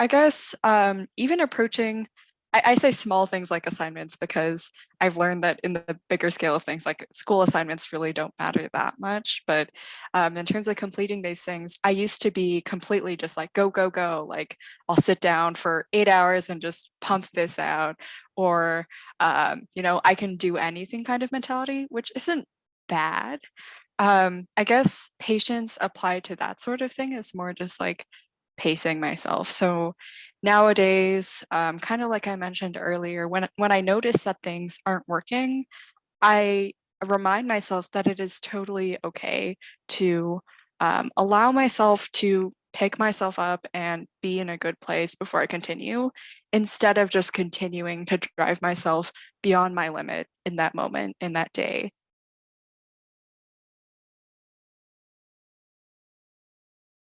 I guess um, even approaching, I, I say small things like assignments because I've learned that in the bigger scale of things, like school assignments really don't matter that much. But um, in terms of completing these things, I used to be completely just like, go, go, go. Like I'll sit down for eight hours and just pump this out. Or, um, you know, I can do anything kind of mentality, which isn't bad. Um, I guess patience applied to that sort of thing is more just like pacing myself. So nowadays, um, kind of like I mentioned earlier, when, when I notice that things aren't working, I remind myself that it is totally okay to um, allow myself to pick myself up and be in a good place before I continue, instead of just continuing to drive myself beyond my limit in that moment, in that day.